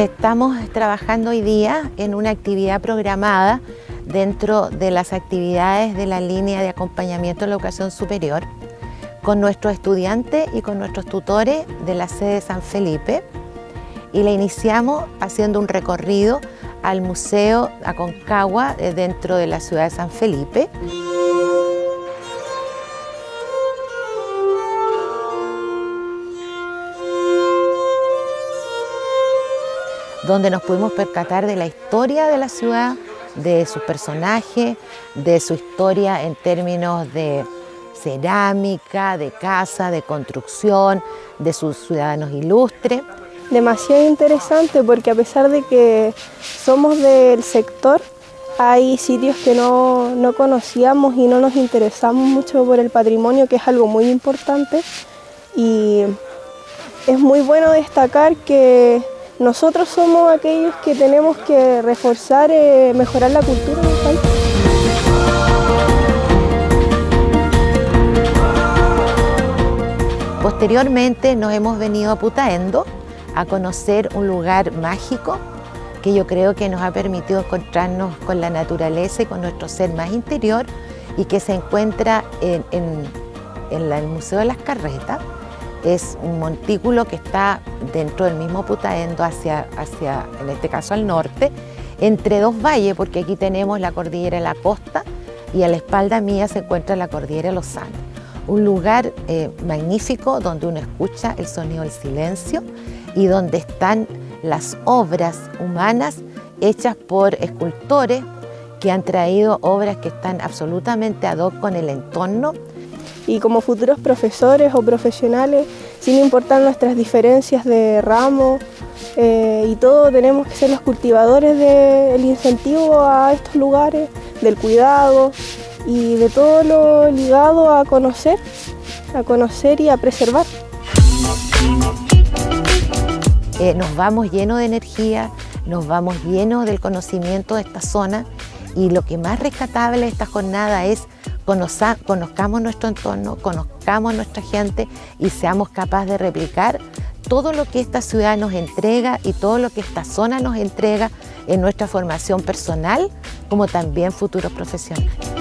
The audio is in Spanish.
Estamos trabajando hoy día en una actividad programada dentro de las actividades de la línea de acompañamiento de la educación superior con nuestros estudiantes y con nuestros tutores de la sede de San Felipe y la iniciamos haciendo un recorrido al Museo Aconcagua eh, dentro de la ciudad de San Felipe. Donde nos pudimos percatar de la historia de la ciudad, de sus personajes, de su historia en términos de cerámica, de casa, de construcción, de sus ciudadanos ilustres. Demasiado interesante porque a pesar de que somos del sector, hay sitios que no, no conocíamos y no nos interesamos mucho por el patrimonio, que es algo muy importante. Y es muy bueno destacar que nosotros somos aquellos que tenemos que reforzar, eh, mejorar la cultura del país. Posteriormente nos hemos venido a Putaendo a conocer un lugar mágico que yo creo que nos ha permitido encontrarnos con la naturaleza y con nuestro ser más interior y que se encuentra en, el Museo de las Carretas. Es un montículo que está dentro del mismo Putaendo hacia, hacia, en este caso al norte, entre dos valles, porque aquí tenemos la cordillera de la costa y a la espalda mía se encuentra la cordillera de los Andes. Un lugar eh, magnífico donde uno escucha el sonido del silencio y donde están las obras humanas hechas por escultores que han traído obras que están absolutamente ad hoc con el entorno. Y como futuros profesores o profesionales, sin importar nuestras diferencias de ramo eh, y todo, tenemos que ser los cultivadores del incentivo a estos lugares, del cuidado y de todo lo ligado a conocer, a conocer y a preservar. Eh, nos vamos llenos de energía, nos vamos llenos del conocimiento de esta zona y lo que más rescatable de esta jornada es conozcamos nuestro entorno, conozcamos nuestra gente y seamos capaces de replicar todo lo que esta ciudad nos entrega y todo lo que esta zona nos entrega en nuestra formación personal como también futuros profesionales.